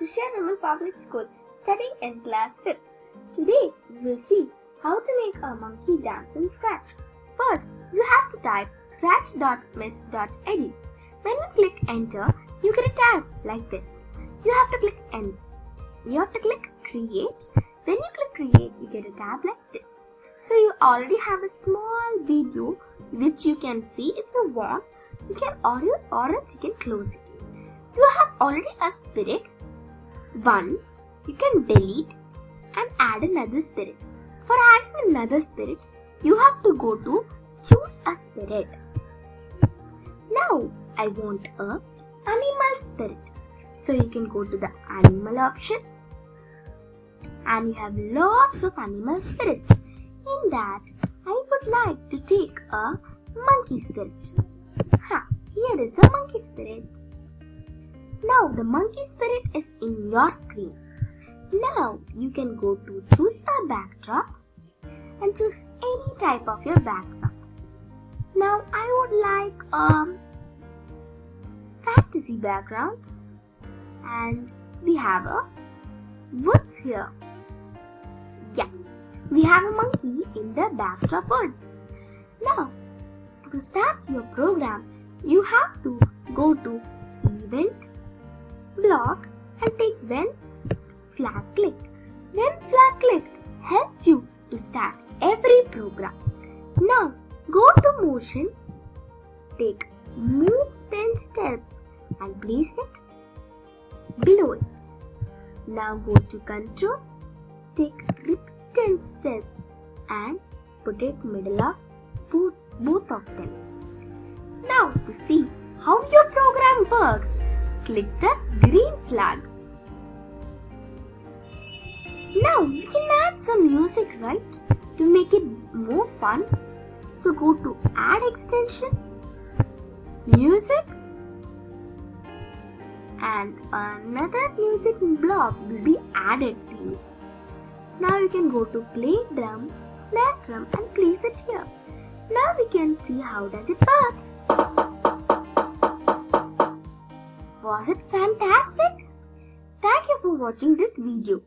Krishna Raman Public School, studying in class 5th. Today, we will see how to make a monkey dance in Scratch. First, you have to type scratch.mit.edu. When you click enter, you get a tab like this. You have to click N. You have to click create. When you click create, you get a tab like this. So you already have a small video which you can see if you want. You can audio or else you can close it. You have already a spirit. One, you can delete and add another spirit. For adding another spirit, you have to go to choose a spirit. Now I want a animal spirit. So you can go to the animal option and you have lots of animal spirits. In that, I would like to take a monkey spirit. Ha, here is the monkey spirit. Now the monkey spirit is in your screen. Now you can go to choose a backdrop and choose any type of your backdrop. Now I would like a fantasy background and we have a woods here. Yeah, we have a monkey in the backdrop woods. Now to start your program, you have to go to event block and take when flag clicked. When flag clicked helps you to start every program. Now go to motion, take move 10 steps and place it below it. Now go to control, take repeat 10 steps and put it middle of both, both of them. Now to see how your program works, click the green flag. Now we can add some music right to make it more fun. So go to add extension, music and another music block will be added to you. Now you can go to play drum, snare drum and place it here. Now we can see how does it works. Was it fantastic? Thank you for watching this video.